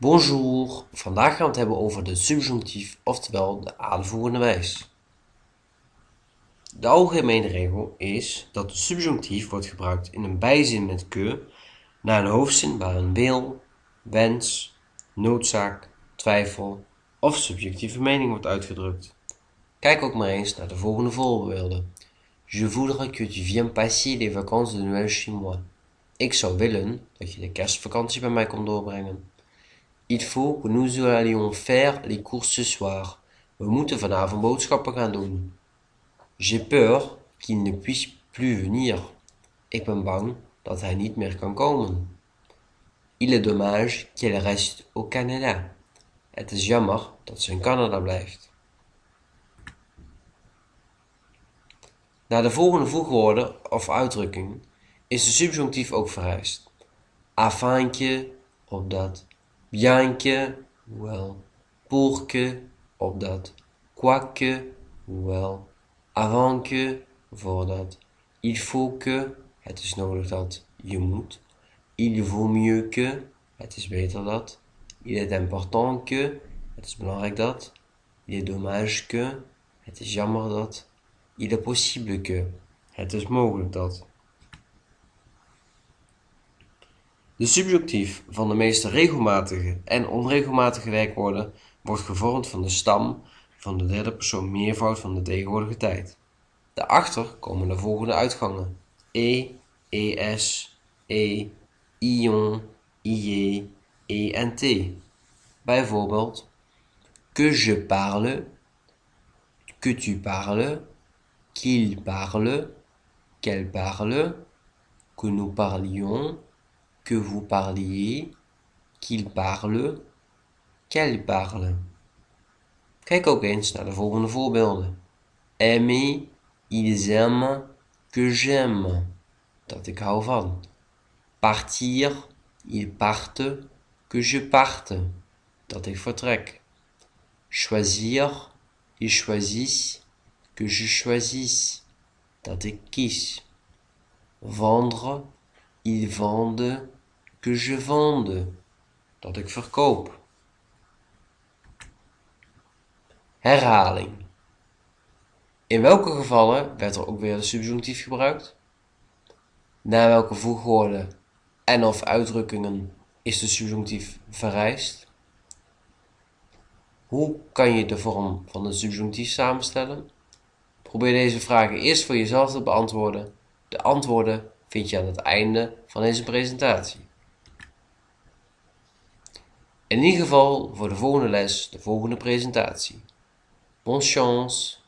Bonjour, vandaag gaan we het hebben over de subjunctief, oftewel de aanvoerende wijs. De algemene regel is dat de subjunctief wordt gebruikt in een bijzin met que na een hoofdzin waar een wil, wens, noodzaak, twijfel of subjectieve mening wordt uitgedrukt. Kijk ook maar eens naar de volgende voorbeelden. Je voudrais que tu viennes passer les vacances de Noël chez moi. Ik zou willen dat je de kerstvakantie bij mij komt doorbrengen. Il faut que nous allions faire les courses ce soir. We moeten vanavond boodschappen gaan doen. J'ai peur qu'il ne puisse plus venir. Ik ben bang dat hij niet meer kan komen. Il est dommage qu'elle reste au Canada. Het is jammer dat ze in Canada blijft. Na de volgende voegwoorden of uitdrukking is de subjunctief ook vereist. Afin que, opdat, bien que, hoewel, pour que, opdat, quoique, hoewel, avant que, voordat, il faut que, het is nodig dat, je moet, il vaut mieux que, het is beter dat, il est important que, het is belangrijk dat, il est dommage que, het is jammer dat, il est possible que, het is mogelijk dat. De subjunctief van de meeste regelmatige en onregelmatige werkwoorden wordt gevormd van de stam van de derde persoon meervoud van de tegenwoordige tijd. Daarachter komen de volgende uitgangen: e, es, e, ion, ie, e en t. Bijvoorbeeld que je parle, que tu parles, qu'il parle, qu'elle parle, que nous parlions, que vous parliez, qu'il parle, qu'elle parle. Kijk ook eens naar de volgende voorbeelden. Aimer, ils aiment, que j'aime. Dat ik hou van. Partir, ils partent, que je parte. Dat ik vertrek. Choisir, ils choisissent, que je choisisse. Dat ik kies. Vendre, ils vendent, que je vende. Dat ik verkoop. Herhaling. In welke gevallen werd er ook weer de subjunctief gebruikt? Na welke voegwoorden en of uitdrukkingen is de subjunctief vereist? Hoe kan je de vorm van de subjunctief samenstellen? Probeer deze vragen eerst voor jezelf te beantwoorden. De antwoorden vind je aan het einde van deze presentatie. In ieder geval voor de volgende les de volgende presentatie. Bonne chance!